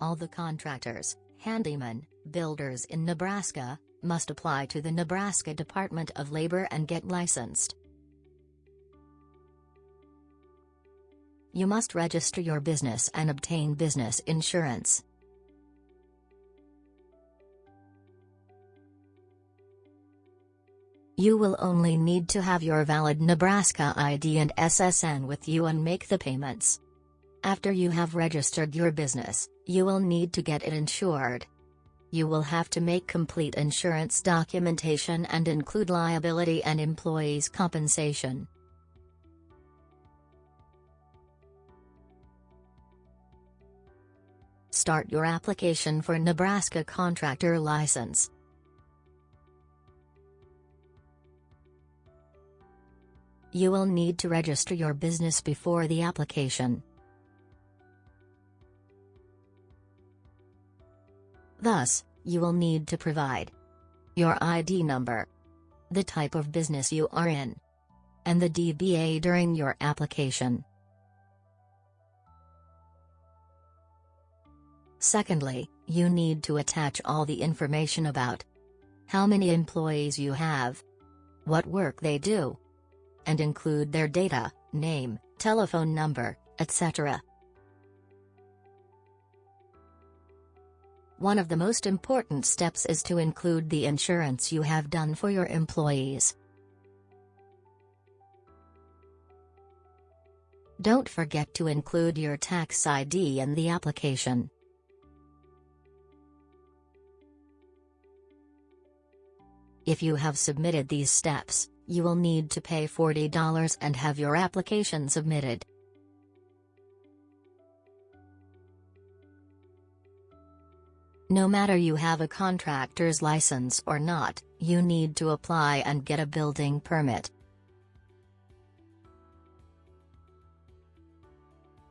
All the contractors, handymen, builders in Nebraska, must apply to the Nebraska Department of Labor and get licensed. You must register your business and obtain business insurance. You will only need to have your valid Nebraska ID and SSN with you and make the payments. After you have registered your business, you will need to get it insured. You will have to make complete insurance documentation and include liability and employees' compensation. Start your application for Nebraska Contractor License. You will need to register your business before the application. Thus, you will need to provide your ID number, the type of business you are in, and the DBA during your application. Secondly, you need to attach all the information about how many employees you have, what work they do, and include their data, name, telephone number, etc. One of the most important steps is to include the insurance you have done for your employees. Don't forget to include your tax ID in the application. If you have submitted these steps, you will need to pay $40 and have your application submitted. No matter you have a contractor's license or not, you need to apply and get a building permit.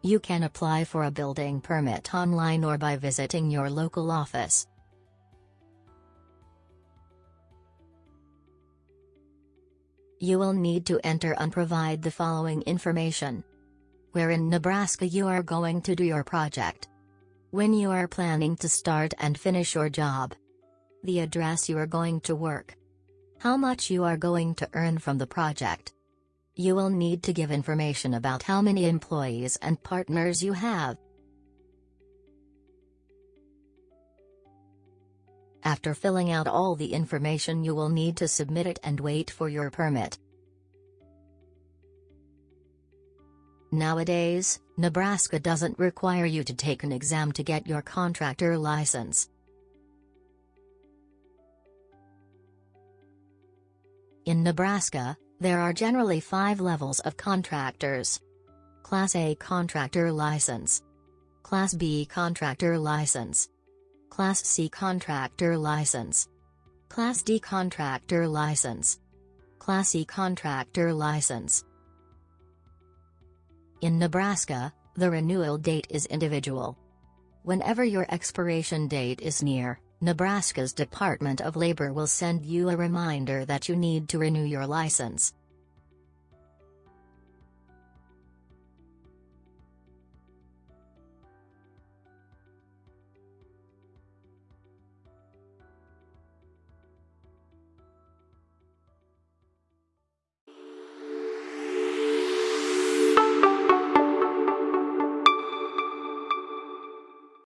You can apply for a building permit online or by visiting your local office. You will need to enter and provide the following information. Where in Nebraska you are going to do your project. When you are planning to start and finish your job. The address you are going to work. How much you are going to earn from the project. You will need to give information about how many employees and partners you have. After filling out all the information you will need to submit it and wait for your permit. Nowadays, Nebraska doesn't require you to take an exam to get your contractor license. In Nebraska, there are generally five levels of contractors. Class A Contractor License. Class B Contractor License. Class C Contractor License. Class D Contractor License. Class E Contractor License In Nebraska, the renewal date is individual. Whenever your expiration date is near, Nebraska's Department of Labor will send you a reminder that you need to renew your license.